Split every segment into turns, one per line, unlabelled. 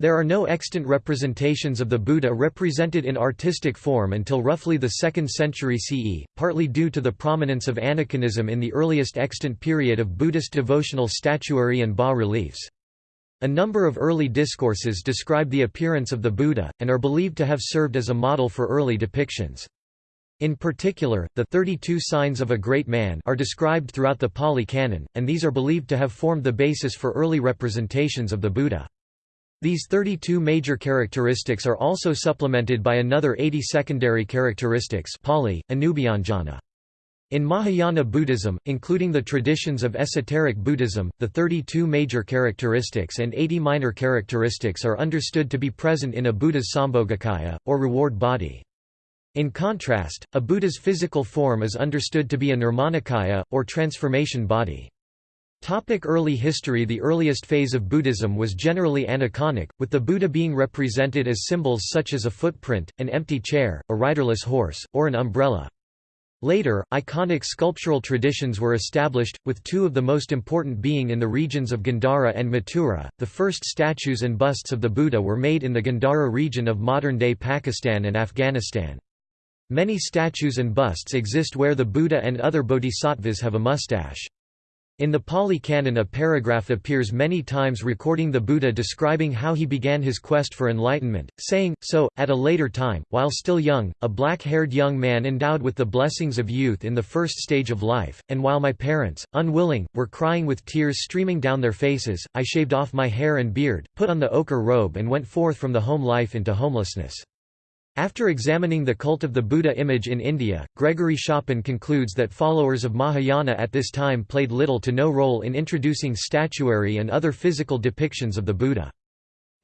There are no extant representations of the Buddha represented in artistic form until roughly the 2nd century CE, partly due to the prominence of aniconism in the earliest extant period of Buddhist devotional statuary and bas-reliefs. A number of early discourses describe the appearance of the Buddha, and are believed to have served as a model for early depictions. In particular, the 32 signs of a great man are described throughout the Pali Canon, and these are believed to have formed the basis for early representations of the Buddha. These 32 major characteristics are also supplemented by another 80 secondary characteristics Pali. In Mahayana Buddhism, including the traditions of esoteric Buddhism, the 32 major characteristics and 80 minor characteristics are understood to be present in a Buddha's Sambhogakaya, or reward body. In contrast, a Buddha's physical form is understood to be a Nirmanakaya, or transformation body. Topic early history The earliest phase of Buddhism was generally aniconic, with the Buddha being represented as symbols such as a footprint, an empty chair, a riderless horse, or an umbrella. Later, iconic sculptural traditions were established, with two of the most important being in the regions of Gandhara and Mathura. The first statues and busts of the Buddha were made in the Gandhara region of modern-day Pakistan and Afghanistan. Many statues and busts exist where the Buddha and other bodhisattvas have a mustache. In the Pali Canon a paragraph appears many times recording the Buddha describing how he began his quest for enlightenment, saying, so, at a later time, while still young, a black-haired young man endowed with the blessings of youth in the first stage of life, and while my parents, unwilling, were crying with tears streaming down their faces, I shaved off my hair and beard, put on the ochre robe and went forth from the home life into homelessness. After examining the cult of the Buddha image in India, Gregory Schopen concludes that followers of Mahayana at this time played little to no role in introducing statuary and other physical depictions of the Buddha.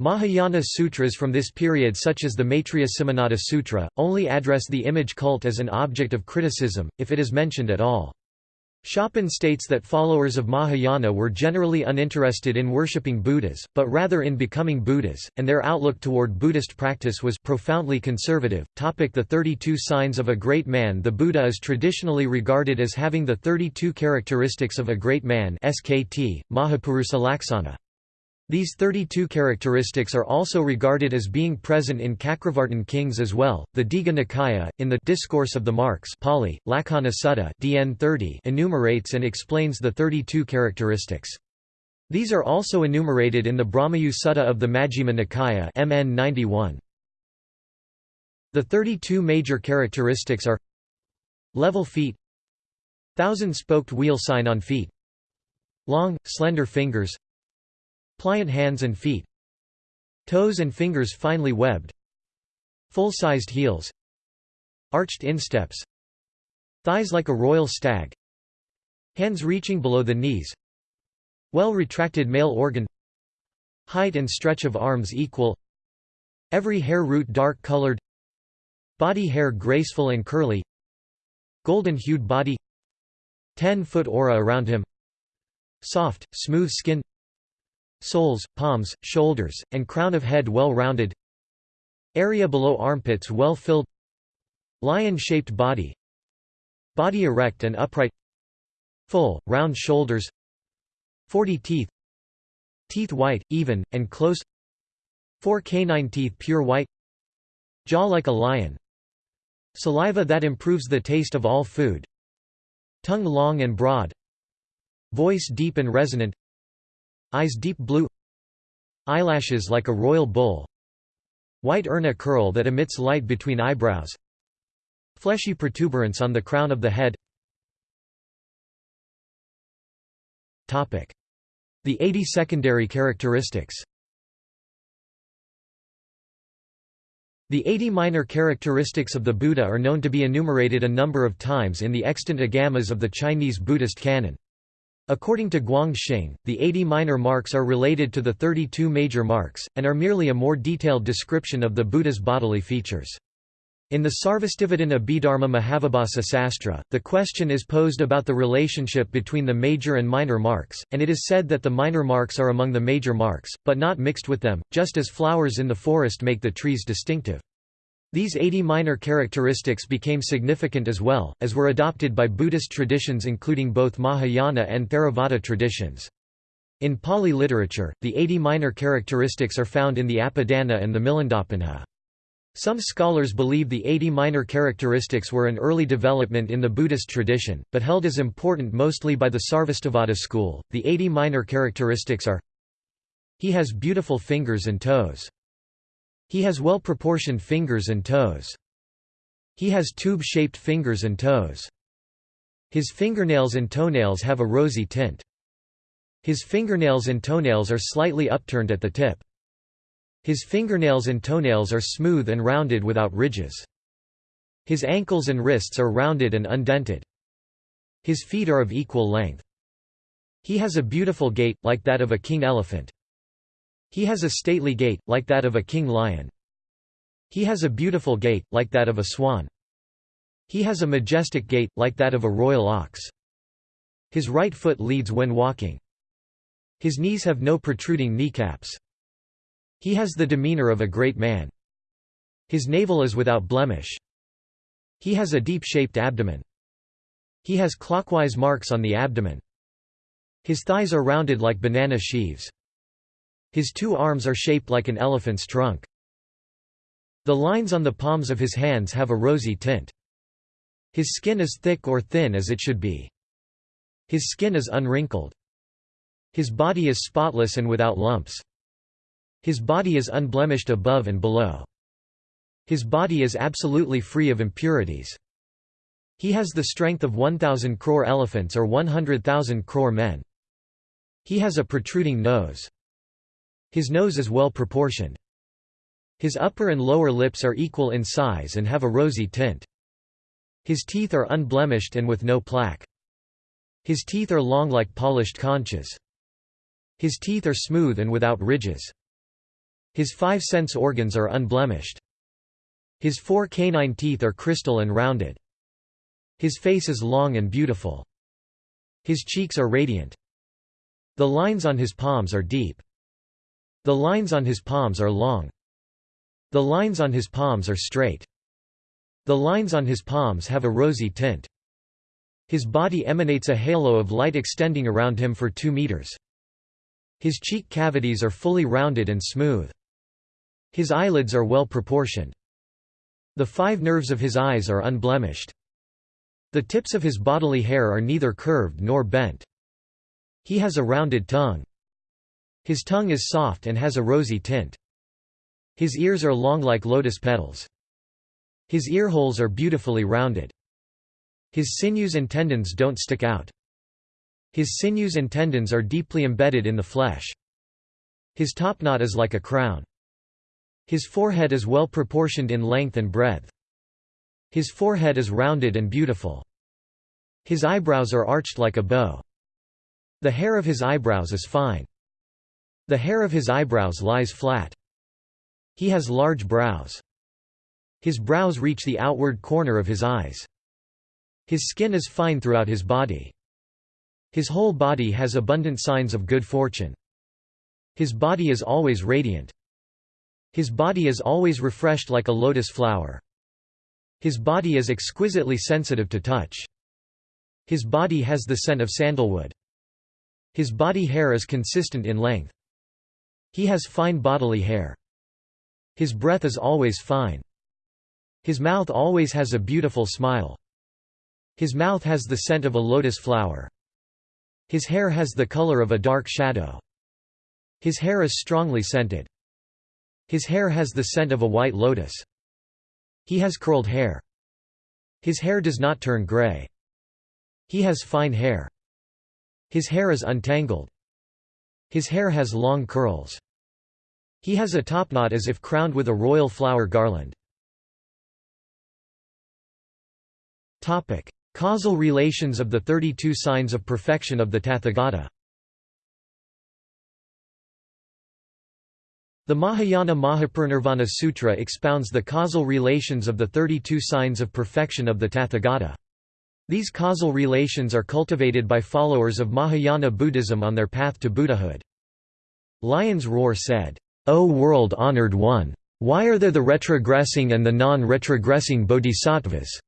Mahayana sutras from this period such as the Maitreya Simhanada Sutra, only address the image cult as an object of criticism, if it is mentioned at all. Schopen states that followers of Mahayana were generally uninterested in worshipping Buddhas, but rather in becoming Buddhas, and their outlook toward Buddhist practice was profoundly conservative. Topic the 32 signs of a great man The Buddha is traditionally regarded as having the 32 characteristics of a great man SKT, Mahapurusa Laksana. These 32 characteristics are also regarded as being present in Cakravartin kings as well. The Digha Nikaya, in the Discourse of the Marks Pali, Lakkhana Sutta DN 30 enumerates and explains the 32 characteristics. These are also enumerated in the Brahmayu Sutta of the Majjhima Nikaya MN 91. The 32 major characteristics are Level feet Thousand-spoked wheel sign on feet Long, slender fingers Pliant hands and feet Toes and fingers finely webbed Full-sized heels Arched insteps Thighs like a royal stag Hands reaching below the knees Well-retracted male organ Height and stretch of arms equal Every hair root dark-colored Body hair graceful and curly Golden-hued body 10-foot aura around him Soft, smooth skin Soles, palms, shoulders, and crown of head well rounded Area below armpits well filled Lion-shaped body. Body erect and upright. Full, round shoulders. 40 teeth. Teeth white, even, and close. Four canine teeth pure white. Jaw like a lion. Saliva that improves the taste of all food. Tongue long and broad. Voice deep and resonant Eyes deep blue Eyelashes like a royal bull White urna curl that emits light between eyebrows Fleshy protuberance on the crown of the head. The 80 secondary characteristics. The 80 minor characteristics of the Buddha are known to be enumerated a number of times in the extant agamas of the Chinese Buddhist canon. According to Guang Xing, the 80 minor marks are related to the 32 major marks, and are merely a more detailed description of the Buddha's bodily features. In the Sarvastivadana Abhidharma Mahavibhasa Sastra, the question is posed about the relationship between the major and minor marks, and it is said that the minor marks are among the major marks, but not mixed with them, just as flowers in the forest make the trees distinctive. These 80 minor characteristics became significant as well, as were adopted by Buddhist traditions including both Mahayana and Theravada traditions. In Pali literature, the 80 minor characteristics are found in the Apadana and the Milindapanha. Some scholars believe the 80 minor characteristics were an early development in the Buddhist tradition, but held as important mostly by the Sarvastivada school. The 80 minor characteristics are He has beautiful fingers and toes. He has well-proportioned fingers and toes. He has tube-shaped fingers and toes. His fingernails and toenails have a rosy tint. His fingernails and toenails are slightly upturned at the tip. His fingernails and toenails are smooth and rounded without ridges. His ankles and wrists are rounded and undented. His feet are of equal length. He has a beautiful gait, like that of a king elephant. He has a stately gait, like that of a king lion. He has a beautiful gait, like that of a swan. He has a majestic gait, like that of a royal ox. His right foot leads when walking. His knees have no protruding kneecaps. He has the demeanor of a great man. His navel is without blemish. He has a deep-shaped abdomen. He has clockwise marks on the abdomen. His thighs are rounded like banana sheaves. His two arms are shaped like an elephant's trunk. The lines on the palms of his hands have a rosy tint. His skin is thick or thin as it should be. His skin is unwrinkled. His body is spotless and without lumps. His body is unblemished above and below. His body is absolutely free of impurities. He has the strength of 1,000 crore elephants or 100,000 crore men. He has a protruding nose. His nose is well proportioned. His upper and lower lips are equal in size and have a rosy tint. His teeth are unblemished and with no plaque. His teeth are long like polished conches. His teeth are smooth and without ridges. His five sense organs are unblemished. His four canine teeth are crystal and rounded. His face is long and beautiful. His cheeks are radiant. The lines on his palms are deep. The lines on his palms are long. The lines on his palms are straight. The lines on his palms have a rosy tint. His body emanates a halo of light extending around him for two meters. His cheek cavities are fully rounded and smooth. His eyelids are well proportioned. The five nerves of his eyes are unblemished. The tips of his bodily hair are neither curved nor bent. He has a rounded tongue. His tongue is soft and has a rosy tint. His ears are long like lotus petals. His ear holes are beautifully rounded. His sinews and tendons don't stick out. His sinews and tendons are deeply embedded in the flesh. His topknot is like a crown. His forehead is well proportioned in length and breadth. His forehead is rounded and beautiful. His eyebrows are arched like a bow. The hair of his eyebrows is fine. The hair of his eyebrows lies flat. He has large brows. His brows reach the outward corner of his eyes. His skin is fine throughout his body. His whole body has abundant signs of good fortune. His body is always radiant. His body is always refreshed like a lotus flower. His body is exquisitely sensitive to touch. His body has the scent of sandalwood. His body hair is consistent in length. He has fine bodily hair. His breath is always fine. His mouth always has a beautiful smile. His mouth has the scent of a lotus flower. His hair has the color of a dark shadow. His hair is strongly scented. His hair has the scent of a white lotus. He has curled hair. His hair does not turn gray. He has fine hair. His hair is untangled. His hair has long curls. He has a topknot as if crowned with a royal flower garland. Causal relations of the 32 signs of perfection of the Tathagata The Mahayana Mahaparinirvana Sutra expounds the causal relations of the 32 signs of perfection of the Tathagata. These causal relations are cultivated by followers of Mahayana Buddhism on their path to Buddhahood. Lion's Roar said, O world-honored one! Why are there the retrogressing and the non-retrogressing bodhisattvas?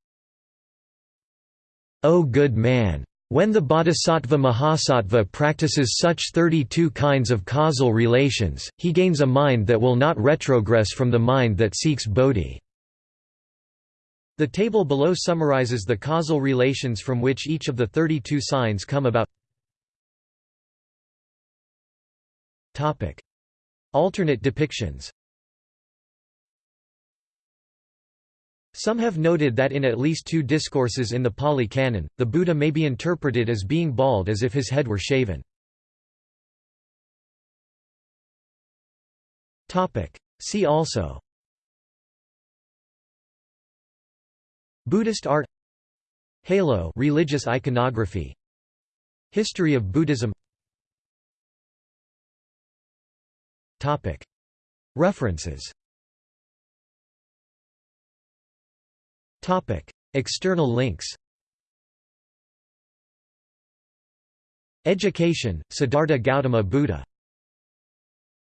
O good man! When the bodhisattva Mahasattva practices such 32 kinds of causal relations, he gains a mind that will not retrogress from the mind that seeks bodhi. The table below summarizes the causal relations from which each of the 32 signs come about. Alternate depictions. Some have noted that in at least two discourses in the Pali Canon, the Buddha may be interpreted as being bald as if his head were shaven. See also. Buddhist art. Halo religious iconography. History of Buddhism References. External links. Education, Siddhartha Gautama Buddha